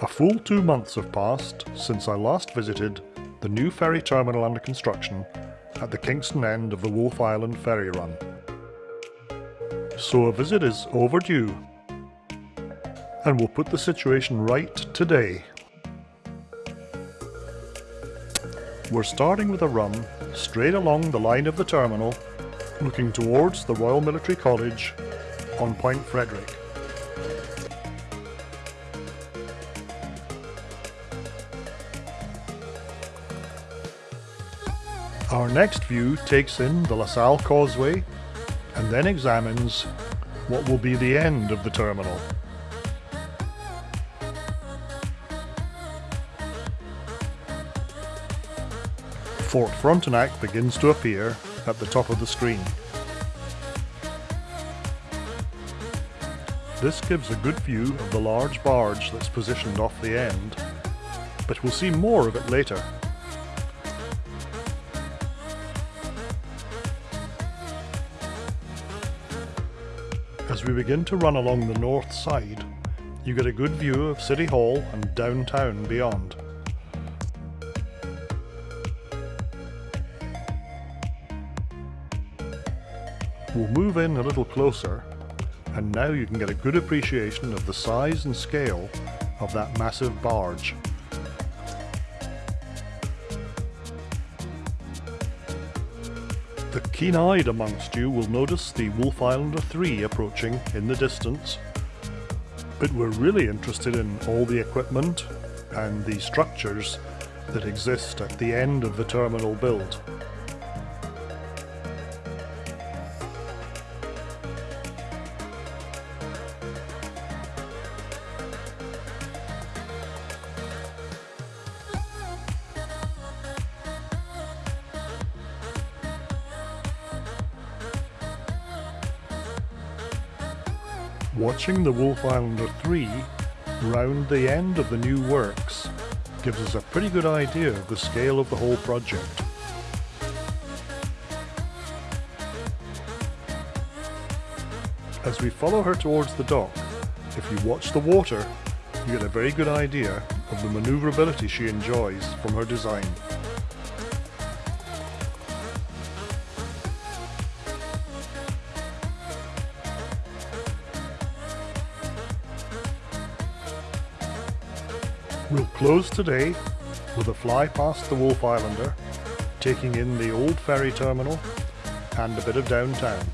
A full two months have passed since I last visited the new ferry terminal under construction at the Kingston end of the Wolfe Island ferry run. So a visit is overdue and we'll put the situation right today. We're starting with a run straight along the line of the terminal looking towards the Royal Military College on Point Frederick. Our next view takes in the LaSalle Causeway and then examines what will be the end of the terminal. Fort Frontenac begins to appear at the top of the screen. This gives a good view of the large barge that's positioned off the end, but we'll see more of it later. As we begin to run along the north side, you get a good view of City Hall and downtown beyond. We'll move in a little closer and now you can get a good appreciation of the size and scale of that massive barge. The keen-eyed amongst you will notice the Wolfe Islander 3 approaching in the distance, but we're really interested in all the equipment and the structures that exist at the end of the terminal build. Watching the Wolfe Islander 3 round the end of the new works gives us a pretty good idea of the scale of the whole project. As we follow her towards the dock, if you watch the water, you get a very good idea of the manoeuvrability she enjoys from her design. We'll close today with a fly past the Wolfe Islander, taking in the old ferry terminal and a bit of downtown.